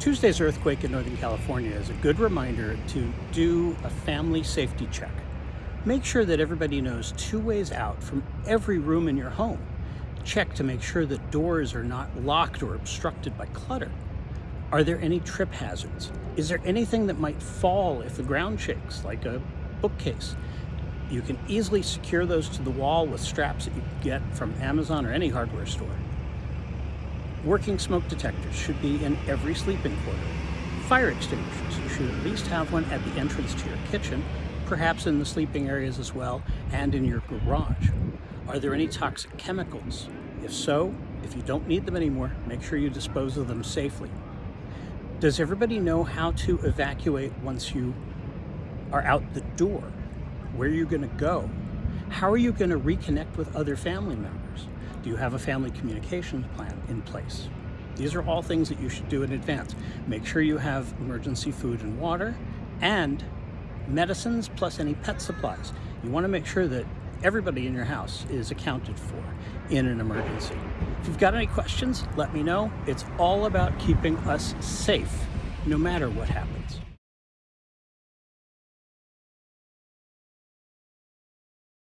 Tuesday's earthquake in Northern California is a good reminder to do a family safety check. Make sure that everybody knows two ways out from every room in your home. Check to make sure that doors are not locked or obstructed by clutter. Are there any trip hazards? Is there anything that might fall if the ground shakes, like a bookcase? You can easily secure those to the wall with straps that you can get from Amazon or any hardware store. Working smoke detectors should be in every sleeping quarter. Fire extinguishers, you should at least have one at the entrance to your kitchen, perhaps in the sleeping areas as well, and in your garage. Are there any toxic chemicals? If so, if you don't need them anymore, make sure you dispose of them safely. Does everybody know how to evacuate once you are out the door? Where are you going to go? How are you going to reconnect with other family members? Do you have a family communications plan in place? These are all things that you should do in advance. Make sure you have emergency food and water and medicines plus any pet supplies. You want to make sure that everybody in your house is accounted for in an emergency. If you've got any questions, let me know. It's all about keeping us safe no matter what happens.